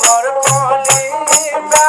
মোর কলিজা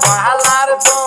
Falar bom.